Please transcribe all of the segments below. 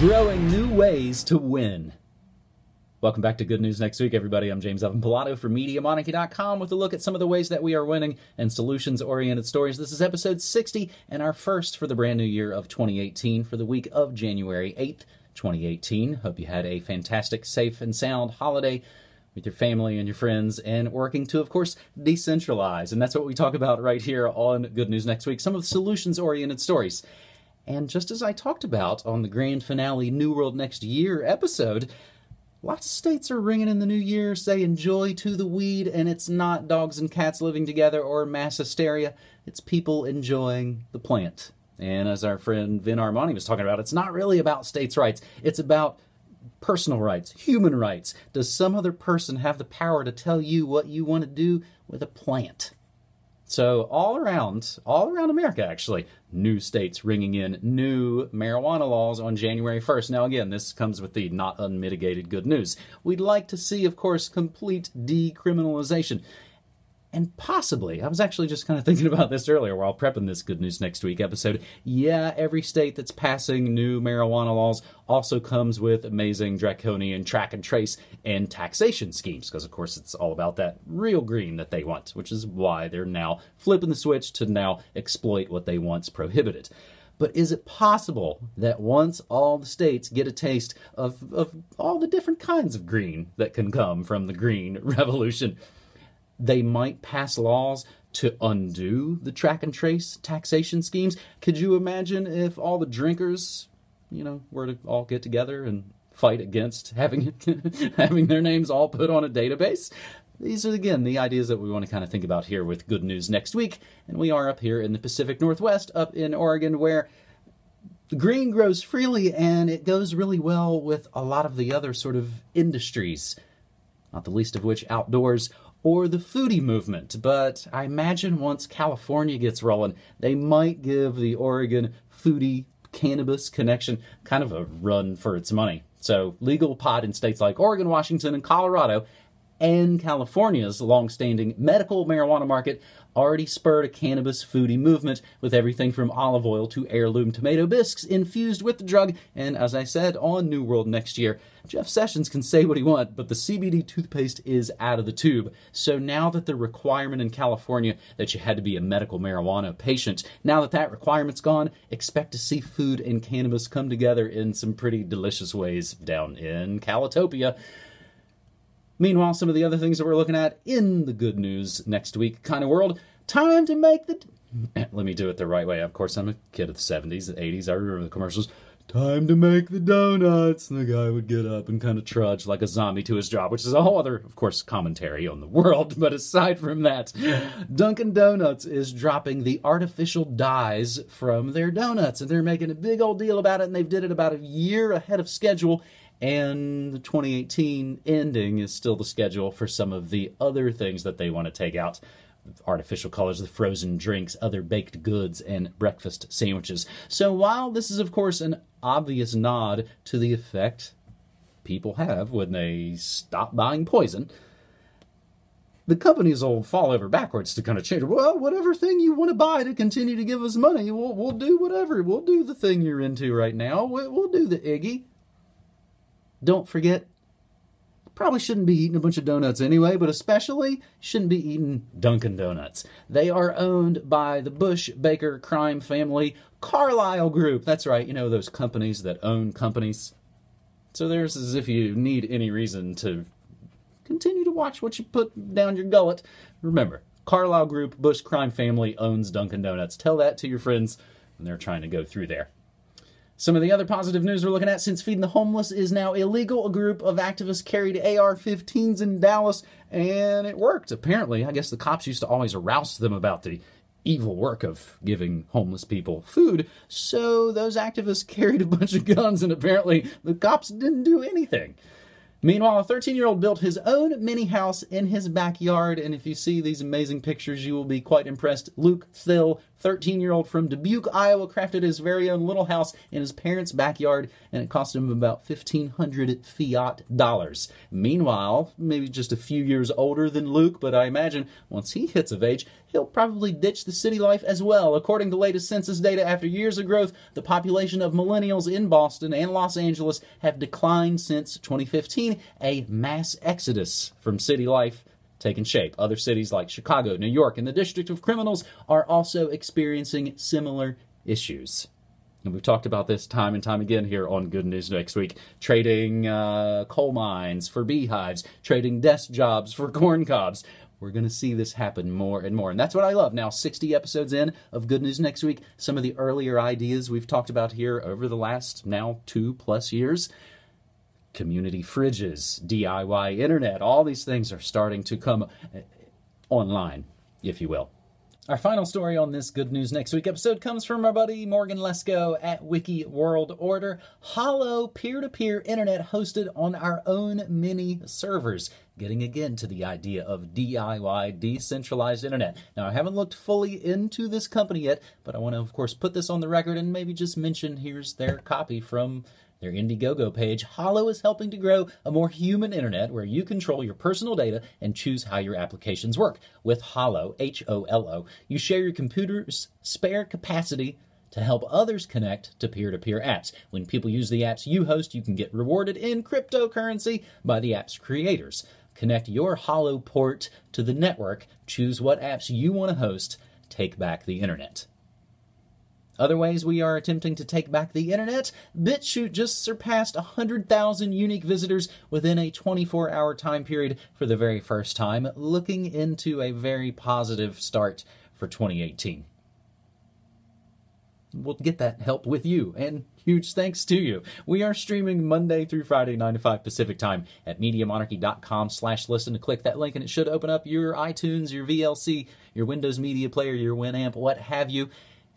growing new ways to win. Welcome back to Good News Next Week, everybody. I'm James Evan Pilato from MediaMonarchy.com with a look at some of the ways that we are winning and solutions oriented stories. This is episode 60 and our first for the brand new year of 2018 for the week of January 8th, 2018. Hope you had a fantastic, safe, and sound holiday with your family and your friends and working to, of course, decentralize. And that's what we talk about right here on Good News Next Week some of the solutions oriented stories. And just as I talked about on the grand finale New World Next Year episode, lots of states are ringing in the new year saying joy to the weed, and it's not dogs and cats living together or mass hysteria, it's people enjoying the plant. And as our friend Vin Armani was talking about, it's not really about states' rights, it's about personal rights, human rights. Does some other person have the power to tell you what you want to do with a plant? So all around, all around America, actually, new states ringing in new marijuana laws on January 1st. Now, again, this comes with the not unmitigated good news. We'd like to see, of course, complete decriminalization and possibly, I was actually just kind of thinking about this earlier while prepping this Good News Next Week episode. Yeah, every state that's passing new marijuana laws also comes with amazing draconian track and trace and taxation schemes, because of course it's all about that real green that they want, which is why they're now flipping the switch to now exploit what they once prohibited. But is it possible that once all the states get a taste of, of all the different kinds of green that can come from the green revolution, they might pass laws to undo the track and trace taxation schemes. Could you imagine if all the drinkers, you know, were to all get together and fight against having having their names all put on a database? These are again the ideas that we want to kind of think about here with good news next week, and we are up here in the Pacific Northwest, up in Oregon, where the green grows freely and it goes really well with a lot of the other sort of industries, not the least of which outdoors or the foodie movement. But I imagine once California gets rolling, they might give the Oregon foodie cannabis connection kind of a run for its money. So, legal pot in states like Oregon, Washington, and Colorado, and California's long-standing medical marijuana market already spurred a cannabis foodie movement with everything from olive oil to heirloom tomato bisques infused with the drug. And as I said on New World next year, Jeff Sessions can say what he wants, but the CBD toothpaste is out of the tube. So now that the requirement in California that you had to be a medical marijuana patient, now that that requirement's gone, expect to see food and cannabis come together in some pretty delicious ways down in Calitopia. Meanwhile, some of the other things that we're looking at in the good news next week kind of world, time to make the. Let me do it the right way. Of course, I'm a kid of the 70s, the 80s. I remember the commercials. Time to make the donuts. And the guy would get up and kind of trudge like a zombie to his job, which is a whole other, of course, commentary on the world. But aside from that, Dunkin' Donuts is dropping the artificial dyes from their donuts. And they're making a big old deal about it. And they've did it about a year ahead of schedule and the 2018 ending is still the schedule for some of the other things that they want to take out artificial colors, the frozen drinks, other baked goods, and breakfast sandwiches. So while this is, of course, an obvious nod to the effect people have when they stop buying poison, the companies will fall over backwards to kind of change. Well, whatever thing you want to buy to continue to give us money, we'll, we'll do whatever. We'll do the thing you're into right now. We'll, we'll do the Iggy. Don't forget, probably shouldn't be eating a bunch of donuts anyway, but especially shouldn't be eating Dunkin' Donuts. They are owned by the Bush Baker crime family Carlyle Group. That's right, you know, those companies that own companies. So there's as if you need any reason to continue to watch what you put down your gullet. Remember, Carlyle Group, Bush crime family owns Dunkin' Donuts. Tell that to your friends when they're trying to go through there. Some of the other positive news we're looking at since feeding the homeless is now illegal. A group of activists carried AR 15s in Dallas, and it worked. Apparently, I guess the cops used to always arouse them about the evil work of giving homeless people food. So those activists carried a bunch of guns, and apparently the cops didn't do anything. Meanwhile, a 13 year old built his own mini house in his backyard, and if you see these amazing pictures, you will be quite impressed. Luke Thill 13 year old from Dubuque, Iowa, crafted his very own little house in his parents' backyard, and it cost him about 1,500 fiat dollars. Meanwhile, maybe just a few years older than Luke, but I imagine once he hits of age, he'll probably ditch the city life as well. According to latest census data, after years of growth, the population of millennials in Boston and Los Angeles have declined since 2015, a mass exodus from city life taken shape. Other cities like Chicago, New York, and the District of Criminals are also experiencing similar issues. And we've talked about this time and time again here on Good News Next Week. Trading uh, coal mines for beehives, trading desk jobs for corn cobs. We're going to see this happen more and more. And that's what I love. Now, 60 episodes in of Good News Next Week, some of the earlier ideas we've talked about here over the last now two plus years community fridges, DIY internet, all these things are starting to come uh, online, if you will. Our final story on this Good News Next Week episode comes from our buddy Morgan Lesko at Wiki World Order. Holo peer to peer internet hosted on our own mini servers. Getting again to the idea of DIY, decentralized internet. Now, I haven't looked fully into this company yet, but I want to, of course, put this on the record and maybe just mention here's their copy from their Indiegogo page, Holo is helping to grow a more human internet where you control your personal data and choose how your applications work. With Holo, H O L O, you share your computer's spare capacity to help others connect to peer to peer apps. When people use the apps you host, you can get rewarded in cryptocurrency by the app's creators. Connect your Holo port to the network, choose what apps you want to host, take back the internet. Other ways we are attempting to take back the internet, BitChute just surpassed 100,000 unique visitors within a 24 hour time period for the very first time, looking into a very positive start for 2018 we'll get that help with you. And huge thanks to you. We are streaming Monday through Friday, 9 to 5 Pacific time at MediaMonarchy.com slash listen to click that link and it should open up your iTunes, your VLC, your Windows Media Player, your Winamp, what have you.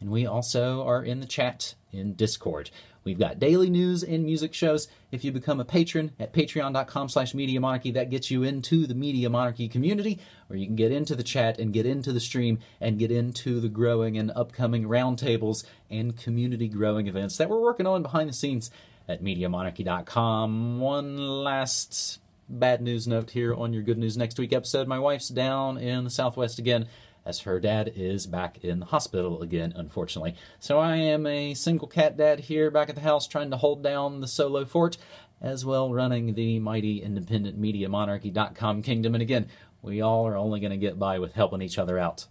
And we also are in the chat in Discord. We've got daily news and music shows. If you become a patron at patreon.com slash media monarchy, that gets you into the media monarchy community, where you can get into the chat and get into the stream and get into the growing and upcoming roundtables and community growing events that we're working on behind the scenes at MediaMonarchy.com. One last bad news note here on your Good News Next Week episode. My wife's down in the Southwest again as her dad is back in the hospital again, unfortunately. So I am a single cat dad here back at the house trying to hold down the solo fort, as well running the mighty independent media monarchy.com kingdom. And again, we all are only going to get by with helping each other out.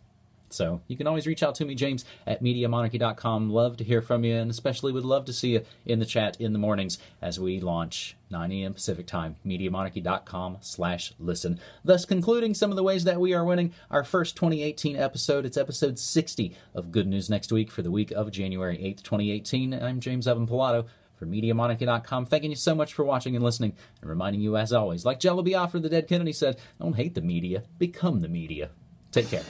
So you can always reach out to me, James, at MediaMonarchy.com. Love to hear from you, and especially would love to see you in the chat in the mornings as we launch 9 a.m. Pacific time, MediaMonarchy.com slash listen. Thus concluding some of the ways that we are winning our first 2018 episode. It's episode 60 of Good News Next Week for the week of January 8th, 2018. I'm James Evan Pilato for MediaMonarchy.com. Thanking you so much for watching and listening, and reminding you, as always, like Jello Biafra, the dead Kennedy said, don't hate the media, become the media. Take care.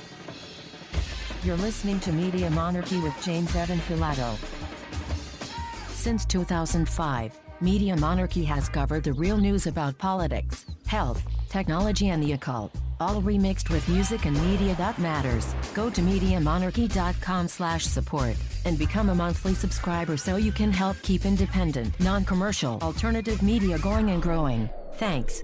You're listening to Media Monarchy with James Evan Pilato. Since 2005, Media Monarchy has covered the real news about politics, health, technology and the occult, all remixed with music and media that matters. Go to MediaMonarchy.com slash support and become a monthly subscriber so you can help keep independent, non-commercial, alternative media going and growing. Thanks.